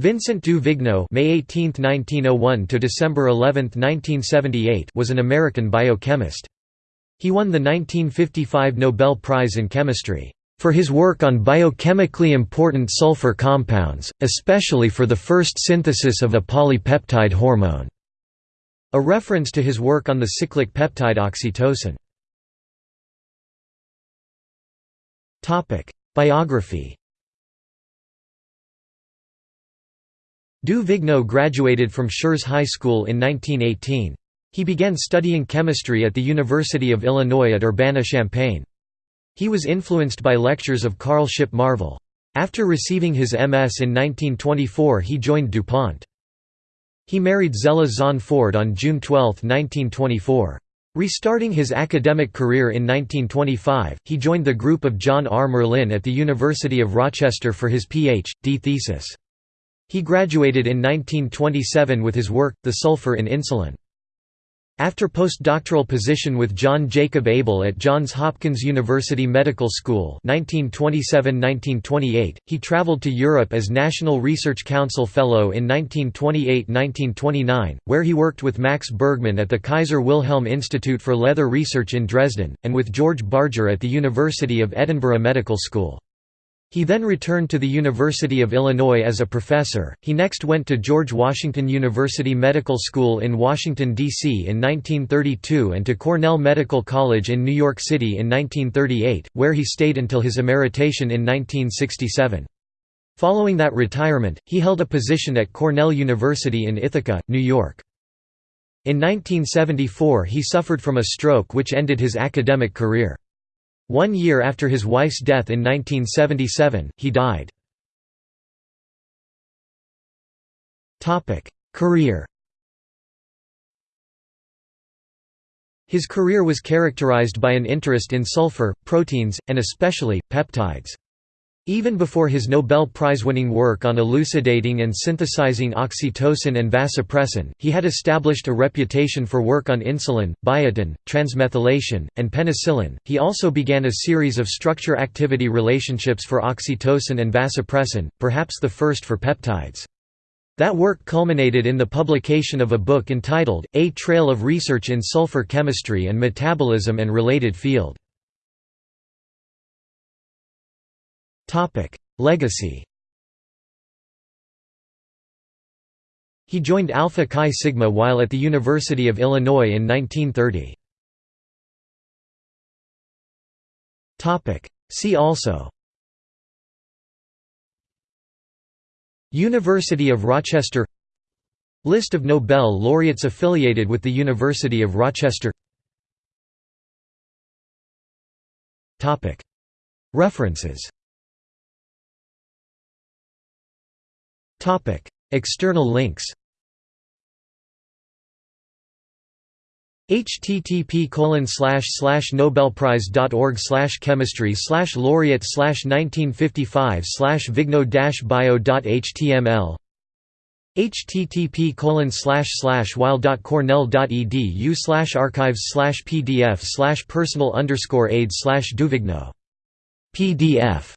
Vincent du Vigneaud May 18, 1901 to December 11, 1978 was an American biochemist. He won the 1955 Nobel Prize in Chemistry for his work on biochemically important sulfur compounds, especially for the first synthesis of a polypeptide hormone, a reference to his work on the cyclic peptide oxytocin. Biography Du Vigneaud graduated from Schurz High School in 1918. He began studying chemistry at the University of Illinois at Urbana-Champaign. He was influenced by lectures of Carl Shipp Marvel. After receiving his MS in 1924 he joined DuPont. He married Zella Zahn Ford on June 12, 1924. Restarting his academic career in 1925, he joined the group of John R. Murlin at the University of Rochester for his Ph.D. thesis. He graduated in 1927 with his work, The Sulfur in Insulin. After postdoctoral position with John Jacob Abel at Johns Hopkins University Medical School 1927–1928, he traveled to Europe as National Research Council Fellow in 1928–1929, where he worked with Max Bergmann at the Kaiser Wilhelm Institute for Leather Research in Dresden, and with George Barger at the University of Edinburgh Medical School. He then returned to the University of Illinois as a professor. He next went to George Washington University Medical School in Washington, D.C. in 1932 and to Cornell Medical College in New York City in 1938, where he stayed until his emeritation in 1967. Following that retirement, he held a position at Cornell University in Ithaca, New York. In 1974 he suffered from a stroke which ended his academic career. One year after his wife's death in 1977, he died. Career His career was characterized by an interest in sulfur, proteins, and especially, peptides. Even before his Nobel Prize-winning work on elucidating and synthesizing oxytocin and vasopressin, he had established a reputation for work on insulin, biotin, transmethylation, and penicillin. He also began a series of structure-activity relationships for oxytocin and vasopressin, perhaps the first for peptides. That work culminated in the publication of a book entitled, A Trail of Research in Sulfur Chemistry and Metabolism and Related Field. Legacy He joined Alpha Chi Sigma while at the University of Illinois in 1930. See also University of Rochester List of Nobel laureates affiliated with the University of Rochester References External links http colon slash slash nobelprize.org slash chemistry slash laureate slash 1955 slash vigneaud bio.html http colon slash slash weill.cornell.edu slash archives slash pdf slash personal underscore aid slash duvigneaud pdf